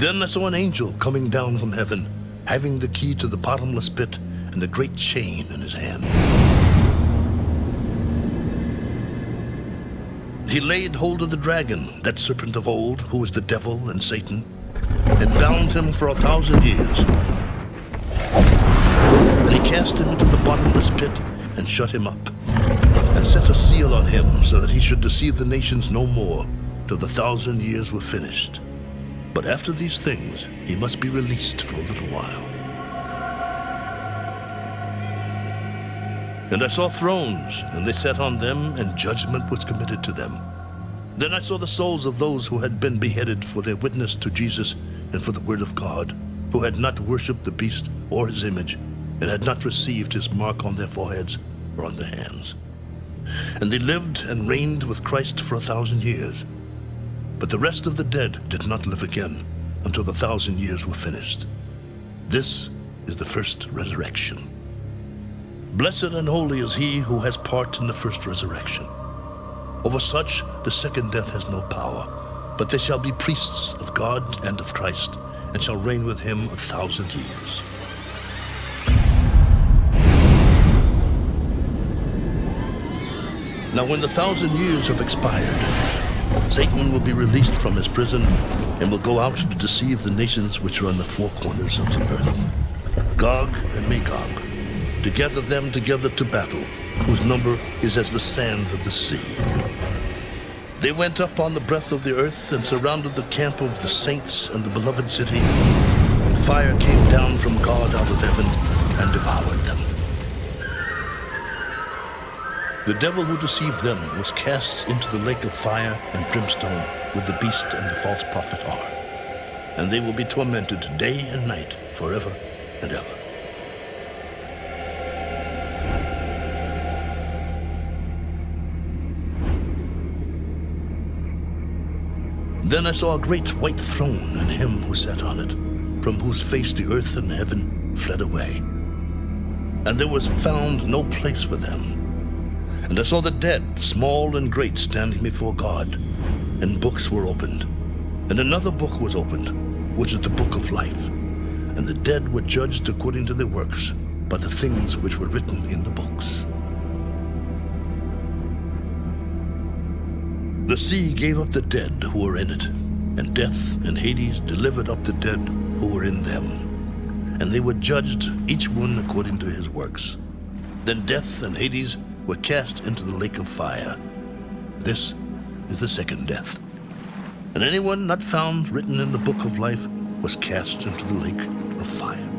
Then I saw an angel coming down from heaven, having the key to the bottomless pit and a great chain in his hand. He laid hold of the dragon, that serpent of old, who is the devil and Satan, and bound him for a thousand years. And he cast him into the bottomless pit and shut him up, and set a seal on him so that he should deceive the nations no more till the thousand years were finished. But after these things, he must be released for a little while. And I saw thrones, and they sat on them, and judgment was committed to them. Then I saw the souls of those who had been beheaded for their witness to Jesus and for the word of God, who had not worshipped the beast or his image, and had not received his mark on their foreheads or on their hands. And they lived and reigned with Christ for a thousand years. But the rest of the dead did not live again until the thousand years were finished. This is the first resurrection. Blessed and holy is he who has part in the first resurrection. Over such the second death has no power, but they shall be priests of God and of Christ, and shall reign with him a thousand years. Now when the thousand years have expired, Satan will be released from his prison and will go out to deceive the nations which are on the four corners of the earth. Gog and Magog, to gather them together to battle, whose number is as the sand of the sea. They went up on the breadth of the earth and surrounded the camp of the saints and the beloved city, and fire came down from God out of heaven and devoured them. The devil who deceived them was cast into the lake of fire and brimstone with the beast and the false prophet are. And they will be tormented day and night forever and ever. Then I saw a great white throne and him who sat on it, from whose face the earth and heaven fled away. And there was found no place for them. And I saw the dead, small and great, standing before God, and books were opened. And another book was opened, which is the book of life. And the dead were judged according to their works, by the things which were written in the books. The sea gave up the dead who were in it, and death and Hades delivered up the dead who were in them. And they were judged, each one according to his works. Then death and Hades were cast into the lake of fire. This is the second death. And anyone not found written in the book of life was cast into the lake of fire.